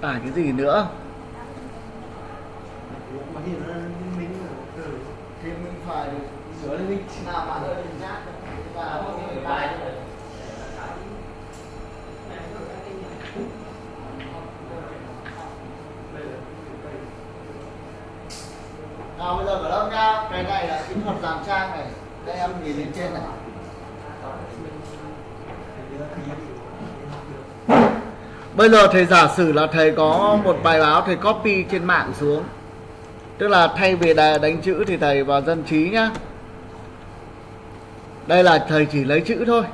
tải cái gì nữa? Mình phải nào, bây giờ mở lớp nha? Cái này là kỹ thuật làm trang này. Đây, em nhìn lên trên này bây giờ thầy giả sử là thầy có một bài báo thầy copy trên mạng xuống. Tức là thay vì đánh chữ thì thầy vào dân trí nhá. Đây là thầy chỉ lấy chữ thôi.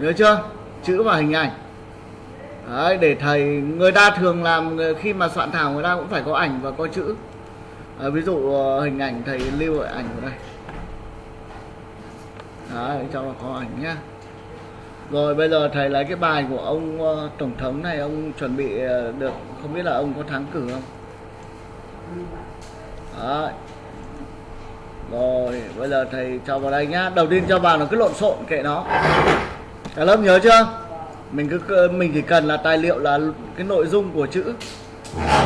Nhớ chưa? Chữ và hình ảnh. Đấy, để thầy người ta thường làm khi mà soạn thảo người ta cũng phải có ảnh và có chữ. À, ví dụ ờ, hình ảnh thầy lưu ở ảnh ở đây. Đấy, cho nó có ảnh nhá rồi bây giờ thầy lấy cái bài của ông ờ, tổng thống này ông chuẩn bị ờ, được không biết là ông có thắng cử không Đấy. Rồi, bây giờ thầy cho vào đây nhá. Đầu tiên cho vào nó cứ lộn xộn kệ nó. Cả lớp nhớ chưa? Mình cứ mình chỉ cần là tài liệu là cái nội dung của chữ.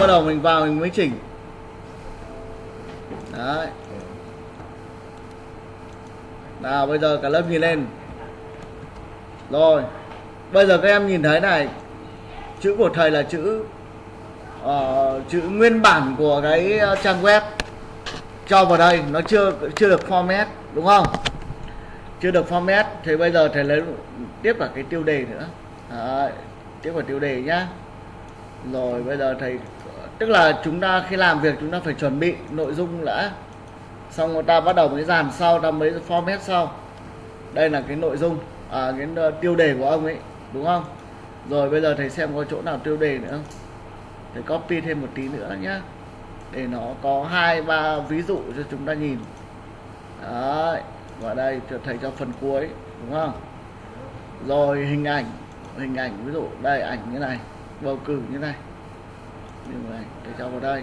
Bắt đầu mình vào mình mới chỉnh. Đấy. Nào bây giờ cả lớp nhìn lên. Rồi. Bây giờ các em nhìn thấy này. Chữ của thầy là chữ uh, chữ nguyên bản của cái ờ, trang web. Cho vào đây nó chưa chưa được format đúng không? Chưa được format thì bây giờ thầy lấy tiếp cả cái tiêu đề nữa. Đấy, tiếp vào tiêu đề nhá. Rồi bây giờ thầy tức là chúng ta khi làm việc chúng ta phải chuẩn bị nội dung đã. Xong người ta bắt đầu mới dàn sau ta mới format sau. Đây là cái nội dung à, cái ờ, tiêu đề của ông ấy đúng không? Rồi bây giờ thầy xem có chỗ nào tiêu đề nữa không? Thầy copy thêm một tí nữa nhé để nó có hai ba ví dụ cho chúng ta nhìn. Đấy và đây cho thầy cho phần cuối đúng không? Rồi hình ảnh hình ảnh ví dụ đây ảnh như này bầu cử như này. Như này thầy cho vào đây.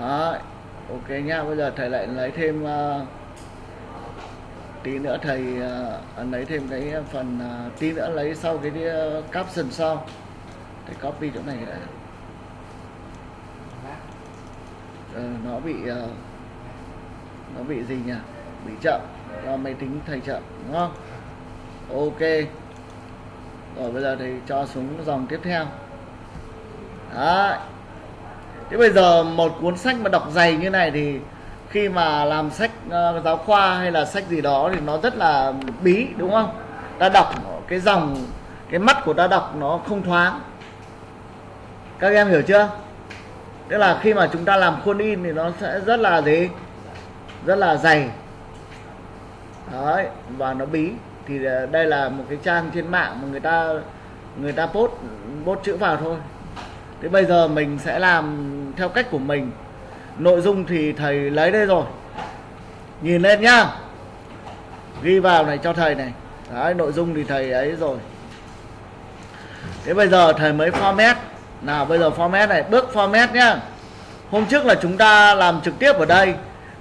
Đấy ok nhá. Bây giờ thầy lại lấy thêm uh, tí nữa thầy à, uh, lấy thêm cái phần uh, tí nữa lấy sau cái uh, caption sau. Để copy chỗ này đã. Ờ, nó bị uh, nó bị gì nhỉ? Bị chậm. Do máy tính thầy chậm đúng không? Ok. Rồi bây giờ thì cho xuống dòng tiếp theo. Đấy. thế bây giờ một cuốn sách mà đọc dày như này thì khi mà làm sách uh, giáo khoa hay là sách gì đó thì nó rất là bí đúng không? Ta đọc cái dòng cái mắt của ta đọc nó không thoáng. Các em hiểu chưa? Tức là khi mà chúng ta làm khuôn in thì nó sẽ rất là gì? Rất là dày. Đấy và nó bí. Thì ờ, đây là một cái trang trên mạng mà người ta người ta post post chữ vào thôi. Thế bây giờ mình sẽ làm theo cách của mình nội dung thì thầy lấy đây rồi. Nhìn lên nhá. Ghi vào này cho thầy này. Đấy, nội dung thì thầy ấy rồi. Thế bây giờ thầy mới format. Nào, bây giờ format này, bước format nhá. Hôm trước là chúng ta làm trực tiếp ở đây.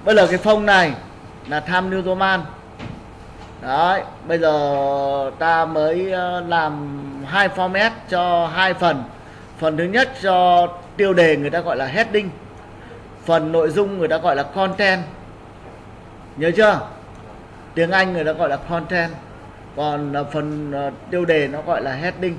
Bây giờ cái phông này là tham new roman. Đấy, bây giờ ta mới ờ, làm hai format cho hai phần. Phần thứ nhất cho tiêu đề người ta gọi là heading phần nội dung người ta gọi là content. Nhớ chưa? Tiếng anh người ta gọi là content. Còn à, phần à, tiêu đề nó gọi là heading.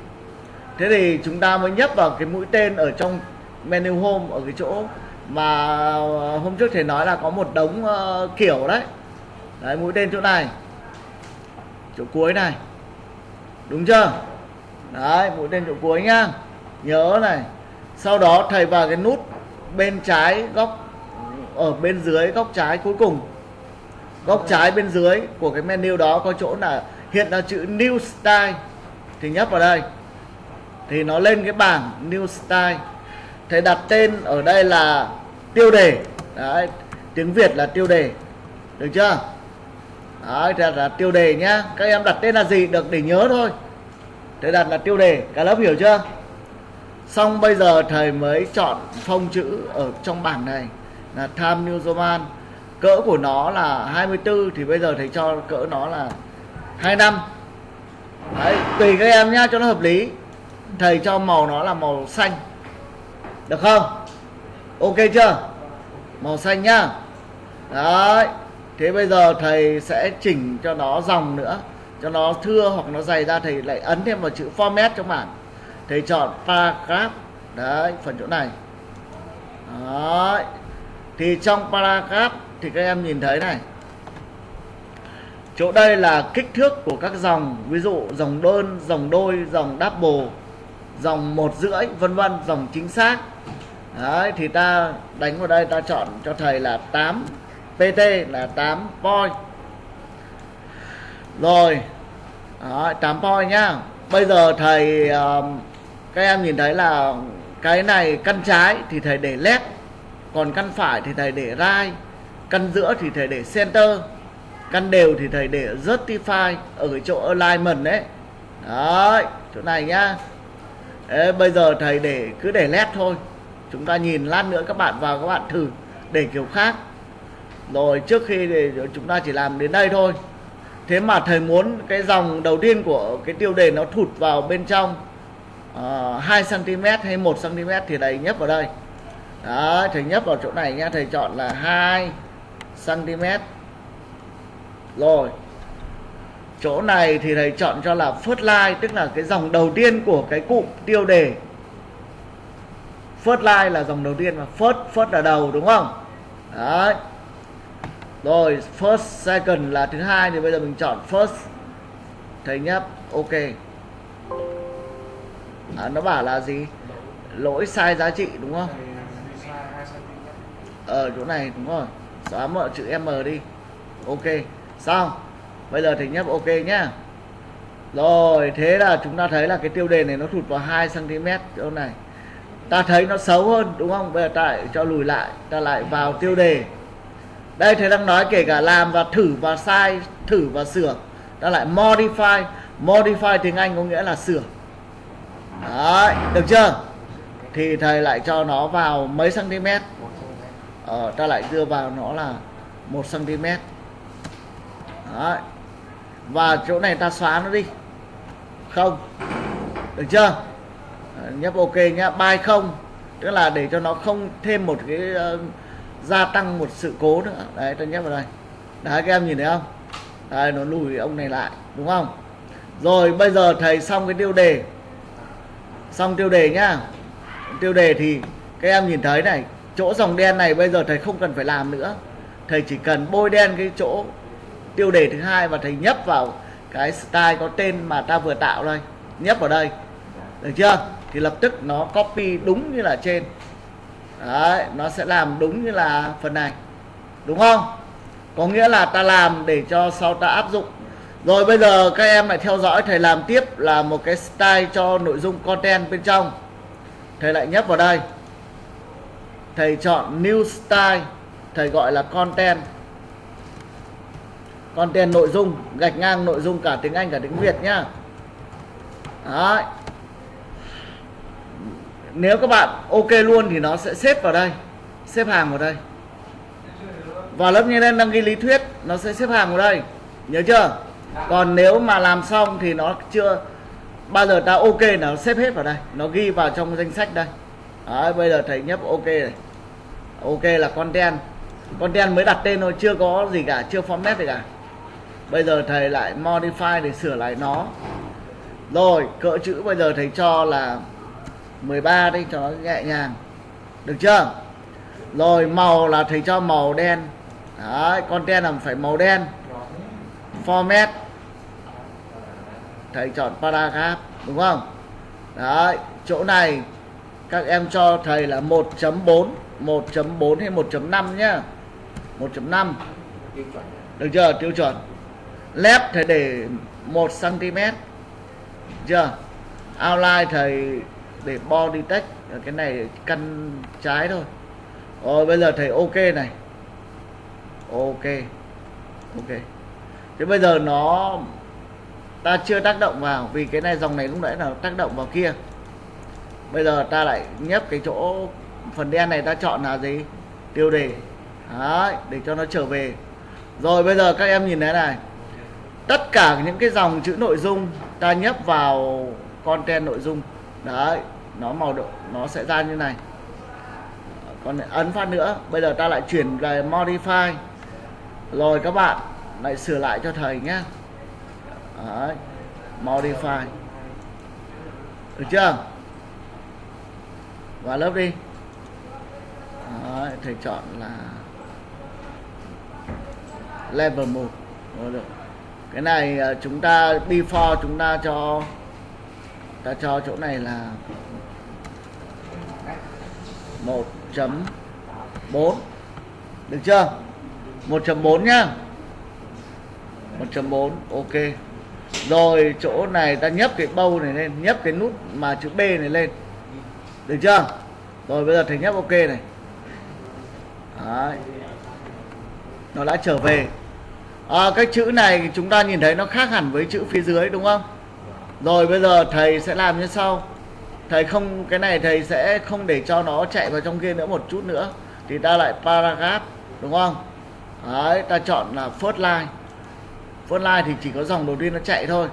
Thế thì chúng ta mới nhấp vào cái mũi tên ở trong menu home ở cái chỗ mà à, hôm trước thầy nói là có một đống uh, kiểu đấy. Đấy mũi tên chỗ này. Chỗ cuối này. Đúng chưa? Đấy mũi tên chỗ cuối nhá. Nhớ này. Sau đó thầy vào cái nút bên trái góc ở bên dưới góc trái cuối cùng. Góc trái bên dưới của cái menu đó có chỗ là hiện là chữ new style. Thì nhấp vào đây. Thì nó lên cái bảng new style. Thầy đặt tên ở đây là tiêu đề. Đấy tiếng việt là tiêu đề. Được chưa? Đấy thì là tiêu đề nhá. Các em đặt tên là gì? Được để nhớ thôi. Thầy đặt là tiêu đề. Cả lớp hiểu chưa xong bây giờ thầy mới chọn phông chữ ở trong bảng này là Time New Roman cỡ của nó là 24 thì bây giờ thầy cho cỡ nó là 25 đấy, tùy các em nhá, cho nó hợp lý. Thầy cho màu nó là màu xanh. Được không? Ok chưa? Màu xanh nhá. Đấy, thế bây giờ thầy sẽ chỉnh cho nó dòng nữa. Cho nó thưa hoặc nó dày ra, thầy lại ấn thêm vào chữ format trong bảng thì chọn paragraph. Đấy phần chỗ này. Đấy. Thì trong paragraph thì các em nhìn thấy này. Chỗ đây là kích thước của các dòng ví dụ dòng đơn dòng đôi dòng double dòng một rưỡi vân vân dòng chính xác. Đấy thì ta đánh vào đây ta chọn cho thầy là 8 pt là 8 point. Rồi. Đấy, 8 point nhá. Bây giờ thầy uh, các em nhìn thấy là cái này căn trái thì thầy để left còn căn phải thì thầy để right căn giữa thì thầy để center căn đều thì thầy để justify ở cái chỗ alignment đấy. Đấy chỗ này nhá. Đấy, bây giờ thầy để cứ để left thôi. Chúng ta nhìn lát nữa các bạn vào các bạn thử để kiểu khác. Rồi trước khi thì chúng ta chỉ làm đến đây thôi. Thế mà thầy muốn cái dòng đầu tiên của cái tiêu đề nó thụt vào bên trong uh, 2 cm hay 1 cm thì thầy nhấp vào đây. Đó thầy nhấp vào chỗ này nha thầy chọn là 2 cm rồi chỗ này thì thầy chọn cho là first line tức là cái dòng đầu tiên của cái cụm tiêu đề. First line là dòng đầu tiên mà first first là đầu đúng không? Đấy. Rồi first second là thứ hai thì bây giờ mình chọn first. Thầy nhấp ok à, nó bảo là gì? Lỗi sai giá trị đúng không? Ở chỗ này đúng rồi. Xóa mọi chữ m đi. Ok xong. Bây giờ thì nhấp ok nhá. Rồi thế là chúng ta thấy là cái tiêu đề này nó thụt vào 2 cm chỗ này. Ta thấy nó xấu hơn đúng không? Bây giờ ta lại cho lùi lại ta lại vào tiêu đề. Đây thầy đang nói kể cả làm và thử và sai thử và sửa. Ta lại modify. Modify tiếng anh có nghĩa là sửa Đấy, được chưa? Thì thầy lại cho nó vào mấy cm ờ, ta lại đưa vào nó là một cm Đấy. và chỗ này ta xóa nó đi. Không. Được chưa? Nhấp ok nhá. Bài không. Tức là để cho nó không thêm một cái uh, gia tăng một sự cố nữa. Đấy ta nhấp vào đây. Đấy các em nhìn thấy không? Đấy, nó lùi ông này lại đúng không? Rồi bây giờ thầy xong cái tiêu đề xong tiêu đề nhá. Tiêu đề thì các em nhìn thấy này, chỗ dòng đen này bây giờ thầy không cần phải làm nữa. Thầy chỉ cần bôi đen cái chỗ tiêu đề thứ hai và thầy nhấp vào cái style có tên mà ta vừa tạo đây. Nhấp vào đây. Được chưa? Thì lập tức nó copy đúng như là trên. Đấy, nó sẽ làm đúng như là phần này. Đúng không? Có nghĩa là ta làm để cho sau ta áp dụng rồi bây giờ các em lại theo dõi thầy làm tiếp là một cái style cho nội dung content bên trong. Thầy lại nhấp vào đây. Thầy chọn new style, thầy gọi là content. Content nội dung, gạch ngang nội dung cả tiếng Anh cả tiếng Việt nhá. Đấy. nếu các bạn ok luôn thì nó sẽ xếp vào đây, xếp hàng vào đây. Và lớp như lên đăng ký lý thuyết, nó sẽ xếp hàng vào đây. Nhớ chưa? Còn nếu mà làm xong thì nó chưa bao giờ ta ok nó xếp hết vào đây nó ghi vào trong danh sách đây. Đấy, bây giờ thầy nhấp ok này. Ok là content. Content mới đặt tên thôi chưa có gì cả chưa format gì cả. Bây giờ thầy lại modify để sửa lại nó. Rồi cỡ chữ bây giờ thầy cho là 13 đi cho nó nhẹ nhàng. Được chưa? Rồi màu là thầy cho màu đen. Đấy content là phải màu đen format. Thầy chọn paragraph, đúng không? Đấy, chỗ này các em cho thầy là 1.4 1.4 hay 1.5 nhá. 1.5 được chưa? Tiêu chuẩn. Lép thầy để 1 cm chưa? Outline thầy để body text. Cái này căn trái thôi. Rồi, bây giờ thầy ok này. Ok. Ok thế bây giờ nó ta chưa tác động vào vì cái này dòng này lúc nãy là tác động vào kia. Bây giờ ta lại nhấp cái chỗ phần đen này ta chọn là gì? Tiêu đề. Đấy, để cho nó trở về. Rồi bây giờ các em nhìn thấy này. Tất cả những cái dòng chữ nội dung ta nhấp vào content nội dung. Đấy nó màu độ nó sẽ ra như này. Còn ấn phát nữa. Bây giờ ta lại chuyển về modify. Rồi các bạn lại sửa lại cho thầy nhé. Đấy modify. Được chưa? Vào lớp đi. Đấy, thầy chọn là level 1 Rồi được. Cái này ờ, chúng ta before chúng ta cho ta cho chỗ này là 1.4 được chưa? 1.4 nhá. 1.4 ok. Rồi chỗ này ta nhấp cái bâu này lên nhấp cái nút mà chữ B này lên. Được chưa? Rồi bây giờ thầy nhấp ok này. Đấy. nó đã trở về. À, cái chữ này chúng ta nhìn thấy nó khác hẳn với chữ phía dưới đúng không? Rồi bây giờ thầy sẽ làm như sau. Thầy không cái này thầy sẽ không để cho nó chạy vào trong kia nữa một chút nữa. Thì ta lại paragraph đúng không? Đấy ta chọn là first line first line thì chỉ có dòng đầu tiên nó chạy thôi.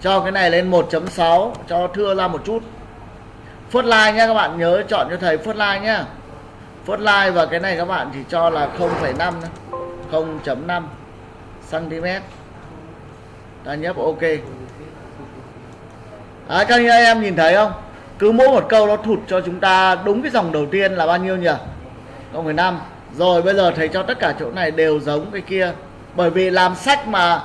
Cho cái này lên 1.6 cho thưa ra một chút. First line nhé các bạn nhớ chọn cho thầy first line nhé first line và cái này các bạn chỉ cho là 0,5 0.5 cm ta nhấp ok. À, các anh em nhìn thấy không? Cứ mỗi một câu nó thụt cho chúng ta đúng cái dòng đầu tiên là bao nhiêu nhỉ? 0,5 rồi bây giờ thầy cho tất cả chỗ này đều giống cái kia bởi vì làm sách mà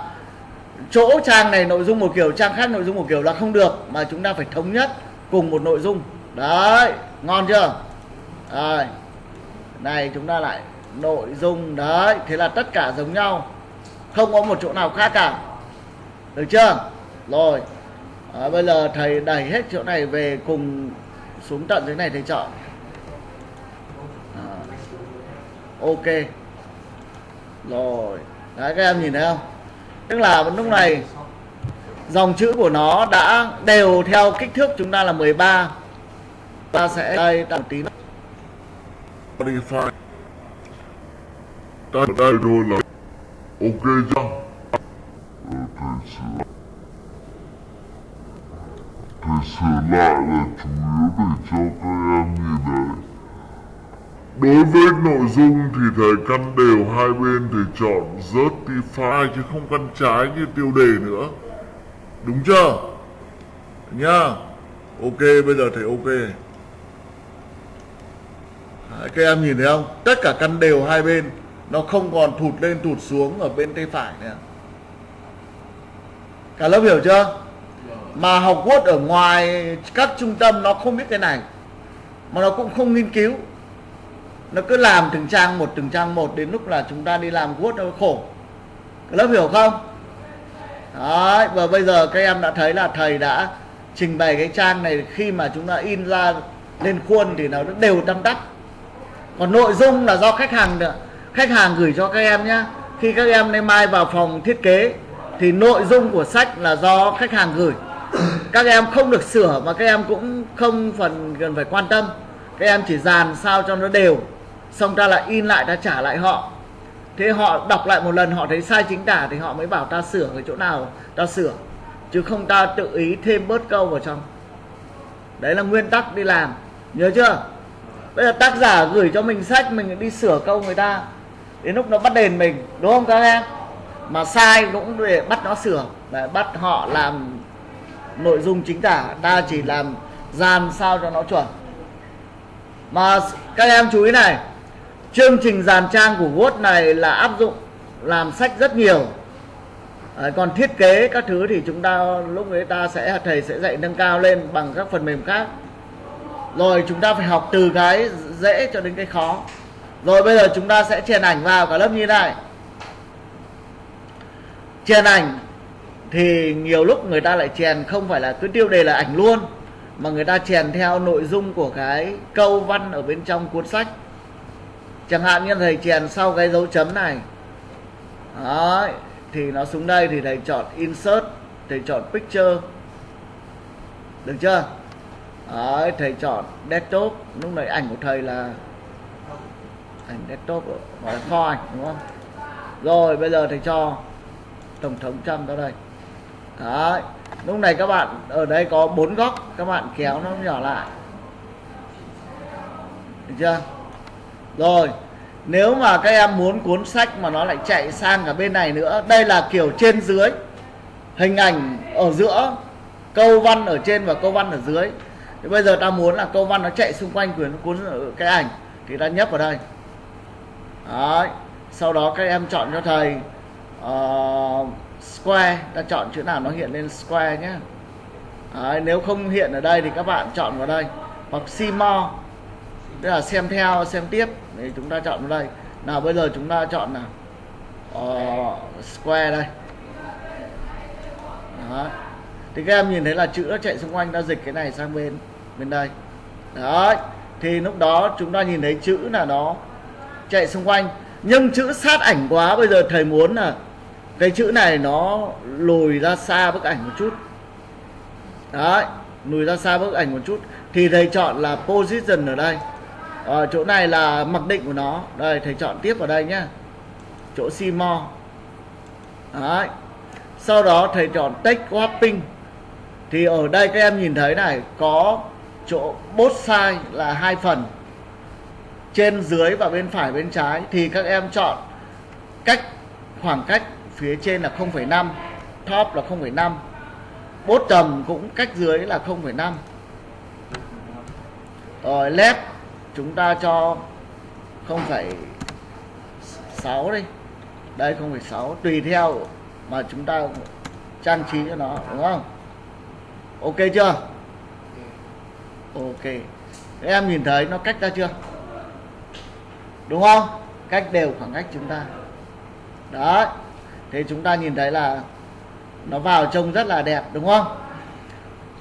chỗ trang này nội dung một kiểu trang khác nội dung một kiểu là không được mà chúng ta phải thống nhất cùng một nội dung. Đấy ngon chưa? Rồi này chúng ta lại nội dung đấy thế là tất cả giống nhau. Không có một chỗ nào khác cả. Được chưa? Rồi à, bây giờ thầy đẩy hết chỗ này về cùng xuống tận dưới này thầy chọn. À, ok. Rồi đấy, các em nhìn thấy không? Tức là lúc này dòng chữ của nó đã đều theo kích thước chúng ta là 13 ta sẽ đây tạm tí modify ta đây rồi là ok chưa Thì thầy sửa lại là chủ yếu để cho các em nhìn thấy Đối với nội dung thì thầy căn đều hai bên thì chọn Justify chứ không căn trái như tiêu đề nữa. Đúng chưa? Nhá Ok bây giờ thầy ok. Đấy, các em nhìn thấy không? Tất cả căn đều hai bên. Nó không còn thụt lên thụt xuống ở bên tay phải nữa. Cả lớp hiểu chưa? Mà học Word ở ngoài các trung tâm nó không biết cái này. Mà nó cũng không nghiên cứu nó cứ làm từng trang một từng trang một đến lúc là chúng ta đi làm Word nó khổ. Lớp hiểu không? Đấy, và bây giờ các em đã thấy là thầy đã trình bày cái trang này khi mà chúng ta in ra lên khuôn thì nó đều tâm đắc. Còn nội dung là do khách hàng nữa khách hàng gửi cho các em nhé khi các em nay mai vào phòng thiết kế thì nội dung của sách là do khách hàng gửi. Các em không được sửa mà các em cũng không phần cần phải quan tâm. Các em chỉ dàn sao cho nó đều xong ta lại in lại ta trả lại họ. Thế họ đọc lại một lần, họ thấy sai chính tả thì họ mới bảo ta sửa ở chỗ nào, ta sửa. Chứ không ta tự ý thêm bớt câu vào trong. Đấy là nguyên tắc đi làm. Nhớ chưa? Bây giờ tác giả gửi cho mình sách, mình đi sửa câu người ta. Đến lúc nó bắt đền mình, đúng không các em? Mà sai cũng để bắt nó sửa. Để bắt họ làm nội dung chính tả. Ta chỉ làm dàn sao cho nó chuẩn. Mà các em chú ý này chương trình dàn trang của Word này là áp dụng làm sách rất nhiều. À, còn thiết kế các thứ thì chúng ta lúc người ta sẽ thầy sẽ dạy nâng cao lên bằng các phần mềm khác. Rồi chúng ta phải học từ cái dễ cho đến cái khó. Rồi bây giờ chúng ta sẽ chèn ảnh vào cả lớp như này. Chèn ảnh thì nhiều lúc người ta lại chèn không phải là cứ tiêu đề là ảnh luôn mà người ta chèn theo nội dung của cái câu văn ở bên trong cuốn sách chẳng hạn như thầy chèn sau cái dấu chấm này. Đấy, thì nó xuống đây thì thầy chọn insert thầy chọn picture. Được chưa? Đấy, thầy chọn desktop. Lúc này ảnh của thầy là ảnh desktop gọi là kho ảnh đúng không? Rồi bây giờ thầy cho tổng thống Trump ra đây. Đấy lúc này các bạn ở đây có bốn góc các bạn kéo nó nhỏ lại. Được chưa? Rồi nếu mà các em muốn cuốn sách mà nó lại chạy sang cả bên này nữa đây là kiểu trên dưới hình ảnh ở giữa câu văn ở trên và câu văn ở dưới. Thì bây giờ ta muốn là câu văn nó chạy xung quanh quyển cuốn cái ảnh thì ta nhấp vào đây. Đấy. sau đó các em chọn cho thầy uh, square ta chọn chữ nào nó hiện lên square nhé Đấy, nếu không hiện ở đây thì các bạn chọn vào đây hoặc see more tức là xem theo xem tiếp. Thì chúng ta chọn vào đây. Nào bây giờ chúng ta chọn nào? Uh, square đây. Đó. thì các em nhìn thấy là chữ nó chạy xung quanh ta dịch cái này sang bên bên đây. Đấy. Thì lúc đó chúng ta nhìn thấy chữ là nó chạy xung quanh. Nhưng chữ sát ảnh quá bây giờ thầy muốn là cái chữ này nó lùi ra xa bức ảnh một chút. Đấy. Lùi ra xa bức ảnh một chút. Thì thầy chọn là position ở đây ở chỗ này là mặc định của nó. Đây thầy chọn tiếp vào đây nhá. Chỗ simo, đấy. Sau đó thầy chọn take wrapping thì ở đây các em nhìn thấy này có chỗ bốt size là hai phần. Trên dưới và bên phải bên trái. Thì các em chọn cách khoảng cách phía trên là 0,5 top là 0,5 bốt trầm cũng cách dưới là 0,5 rồi left chúng ta cho 0,6 đi. Đây 0,6 tùy theo mà chúng ta trang trí cho nó đúng không? Ok chưa? Ok. Thế em nhìn thấy nó cách ra chưa? Đúng không? Cách đều khoảng cách chúng ta. Đó thế chúng ta nhìn thấy là nó vào trông rất là đẹp đúng không?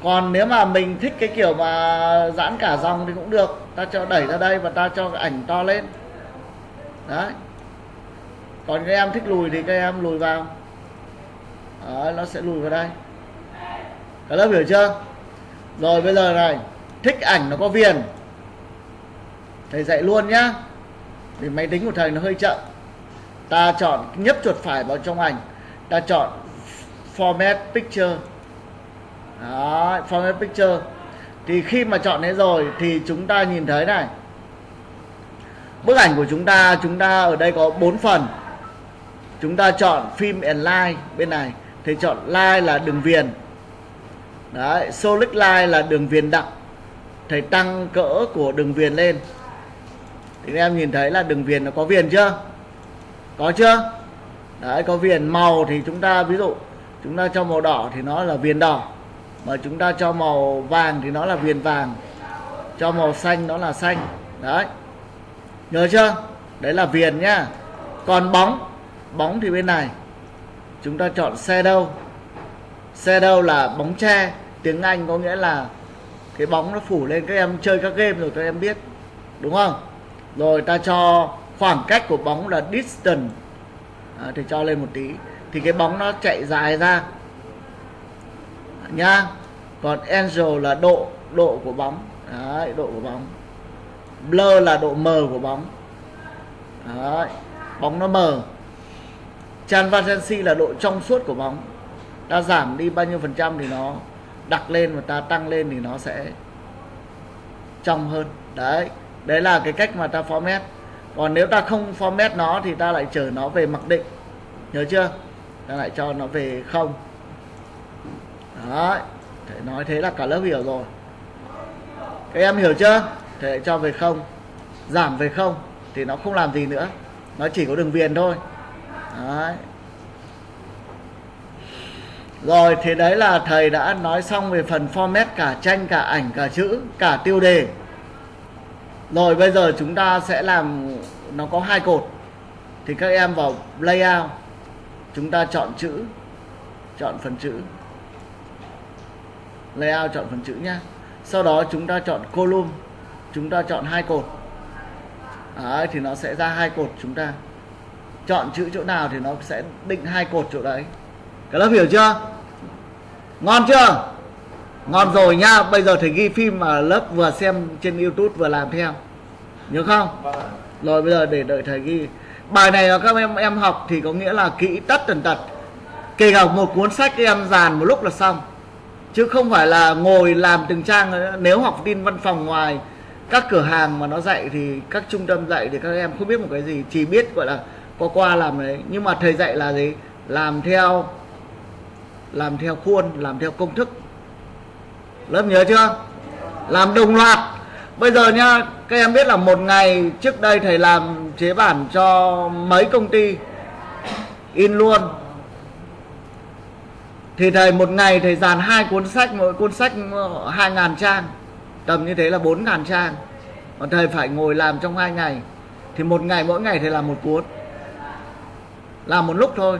Còn nếu mà mình thích cái kiểu mà giãn cả dòng thì cũng được. Ta cho đẩy ra đây và ta cho cái ảnh to lên. Đấy. Còn các em thích lùi thì các em lùi vào. Đấy, nó sẽ lùi vào đây. Các lớp hiểu chưa? Rồi bây giờ này thích ảnh nó có viền. Thầy dạy luôn nhá. Vì máy tính của thầy nó hơi chậm. Ta chọn nhấp chuột phải vào trong ảnh. Ta chọn format picture đó, format picture. Thì khi mà chọn thế rồi thì chúng ta nhìn thấy này. Bức ảnh của chúng ta chúng ta ở đây có 4 phần. Chúng ta chọn phim and line bên này. Thì chọn line là đường viền. Đấy solid line là đường viền đặc thầy tăng cỡ của đường viền lên. Thì em nhìn thấy là đường viền nó có viền chưa? Có chưa? Đấy có viền màu thì chúng ta ví dụ chúng ta cho màu đỏ thì nó là viền đỏ mà chúng ta cho màu vàng thì nó là viền vàng cho màu xanh nó là xanh. Đấy. Nhớ chưa? Đấy là viền nhá. Còn bóng bóng thì bên này. Chúng ta chọn xe đâu? Xe đâu là bóng tre? Tiếng anh có nghĩa là cái bóng nó phủ lên các em chơi các game rồi các em biết đúng không? Rồi ta cho khoảng cách của bóng là distance. À, thì cho lên một tí. Thì cái bóng nó chạy dài ra nha. Còn angel là độ độ của bóng. Đấy, độ của bóng. Blur là độ mờ của bóng. Đấy, bóng nó mờ transparency là độ trong suốt của bóng. Ta giảm đi bao nhiêu phần trăm thì nó đặt lên và ta tăng lên thì nó sẽ trong hơn. Đấy đấy là cái cách mà ta format. Còn nếu ta không format nó thì ta lại chở nó về mặc định. Nhớ chưa? Ta lại cho nó về không đấy thể nói thế là cả lớp hiểu rồi. Các em hiểu chưa? Thể cho về không, giảm về không thì nó không làm gì nữa. Nó chỉ có đường viền thôi. Đấy. Rồi thế đấy là thầy đã nói xong về phần format, cả tranh, cả ảnh, cả chữ, cả tiêu đề. Rồi, bây giờ chúng ta sẽ làm, nó có hai cột. Thì các em vào layout, chúng ta chọn chữ, chọn phần chữ layout chọn phần chữ nhé. sau đó chúng ta chọn column chúng ta chọn hai cột. Đấy, thì nó sẽ ra hai cột chúng ta. Chọn chữ chỗ nào thì nó sẽ định hai cột chỗ đấy. Các lớp hiểu chưa? Ngon chưa? Ngon rồi nhá. Bây giờ thầy ghi phim mà lớp vừa xem trên youtube vừa làm theo. Nhớ không? Rồi bây giờ để đợi thầy ghi. Bài này là các em em học thì có nghĩa là kỹ tất tần tật. Kể cả một cuốn sách các em dàn một lúc là xong chứ không phải là ngồi làm từng trang, nếu học tin văn phòng ngoài các cửa hàng mà nó dạy thì các trung tâm dạy thì các em không biết một cái gì, chỉ biết, gọi là, qua qua làm đấy. Nhưng mà thầy dạy là gì? Làm theo làm theo khuôn, làm theo công thức. Lớp nhớ chưa? Làm đồng loạt. Bây giờ nhá, các em biết là một ngày trước đây thầy làm chế bản cho mấy công ty in luôn thì thầy, một ngày thầy dàn hai cuốn sách, mỗi cuốn sách hai ngàn trang, tầm như thế là bốn ngàn trang. Còn thầy phải ngồi làm trong hai ngày. Thì một ngày, mỗi ngày thầy làm một cuốn. Làm một lúc thôi.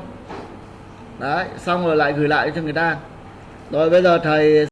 Đấy, xong rồi lại gửi lại cho người ta. Rồi bây giờ thầy